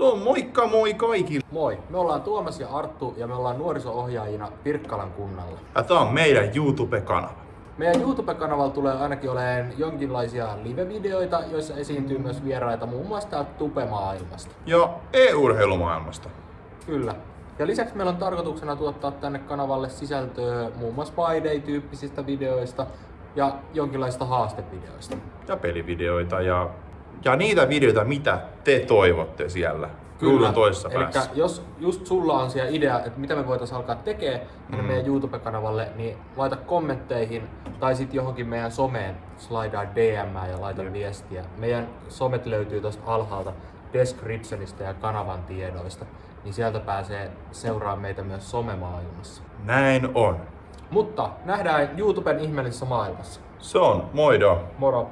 On moikka moi kaikille. Moi, me ollaan Tuomas ja Arttu ja me ollaan nuoriso-ohjaajina Pirkkalan kunnalla. Ja tää on meidän YouTube-kanava. Meidän YouTube-kanavalla tulee ainakin olemaan jonkinlaisia live-videoita, joissa esiintyy myös vieraita muun muassa täältä Tupe-maailmasta. Ja e-urheilumaailmasta. Kyllä. Ja lisäksi meillä on tarkoituksena tuottaa tänne kanavalle sisältöä muun muassa By Day-tyyppisistä videoista ja jonkinlaista haastevideoista. Ja pelivideoita ja, ja niitä videoita, mitä te toivotte siellä. Ruudun toisessa Elikkä päässä. jos just sulla on siellä idea, että mitä me voitaisiin alkaa tekemään Mm. meidän YouTube-kanavalle, niin laita kommentteihin tai sitten johonkin meidän someen, slaidaa DM ja laita Jep. viestiä. Meidän somet löytyy tuosta alhaalta descriptionista ja kanavan tiedoista, niin sieltä pääsee seuraamaan meitä myös somemaailmassa. Näin on. Mutta nähdään YouTuben ihmeellisessä maailmassa. Se on, moido. Moro!